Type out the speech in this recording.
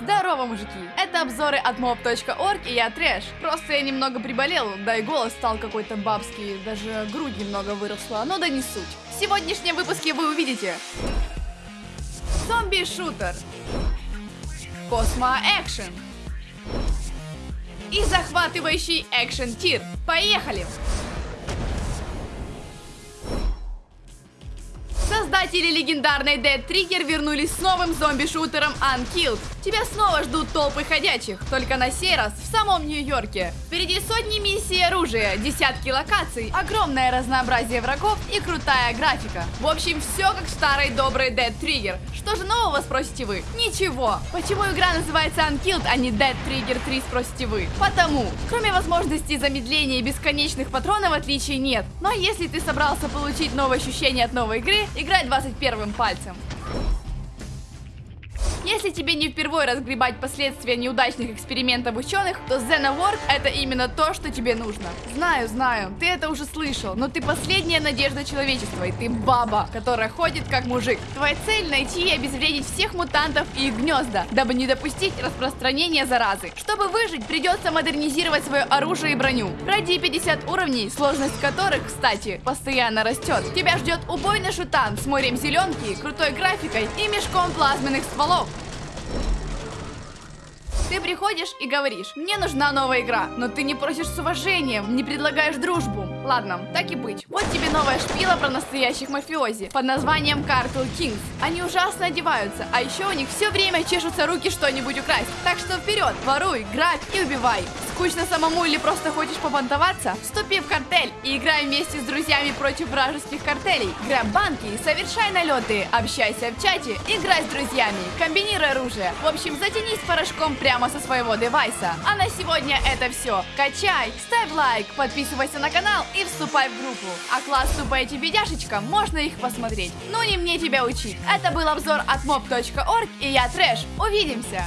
Здорово, мужики! Это обзоры от mob.org и я Трэш. Просто я немного приболел, да и голос стал какой-то бабский, даже грудь немного выросла, но да не суть. В сегодняшнем выпуске вы увидите Зомби-шутер Космо-экшен и захватывающий экшен-тир. Поехали! Создатели легендарной Dead Trigger вернулись с новым зомби-шутером Unkilled. Тебя снова ждут толпы ходячих, только на сей раз в самом Нью-Йорке. Впереди сотни миссий оружия, десятки локаций, огромное разнообразие врагов и крутая графика. В общем, все как в старой доброй Dead Trigger. Что же нового, спросите вы? Ничего. Почему игра называется Unkilled, а не Dead Trigger 3, спросите вы? Потому, кроме возможности замедления и бесконечных патронов, отличий нет. Но если ты собрался получить новые ощущения от новой игры, играй 21 пальцем. Если тебе не впервые разгребать последствия неудачных экспериментов ученых, то Xenoworld это именно то, что тебе нужно. Знаю, знаю, ты это уже слышал, но ты последняя надежда человечества, и ты баба, которая ходит как мужик. Твоя цель найти и обезвредить всех мутантов и их гнезда, дабы не допустить распространения заразы. Чтобы выжить, придется модернизировать свое оружие и броню. Пройди 50 уровней, сложность которых, кстати, постоянно растет. Тебя ждет убойный шутан с морем зеленки, крутой графикой и мешком плазменных стволов. Ты приходишь и говоришь, мне нужна новая игра, но ты не просишь с уважением, не предлагаешь дружбу. Ладно, так и быть. Вот тебе новая шпила про настоящих мафиози под названием Cartel Kings. Они ужасно одеваются, а еще у них все время чешутся руки что-нибудь украсть. Так что вперед, воруй, грабь и убивай. Скучно самому или просто хочешь побантоваться? Вступи в картель и играй вместе с друзьями против вражеских картелей. Грабь банки, совершай налеты, общайся в чате, играй с друзьями, комбинируй оружие. В общем, затянись порошком прямо со своего девайса. А на сегодня это все. Качай, ставь лайк, подписывайся на канал и вступай в группу. А класс тупая бедяшечка, можно их посмотреть. Ну не мне тебя учить. Это был обзор от mob.org и я Трэш. Увидимся!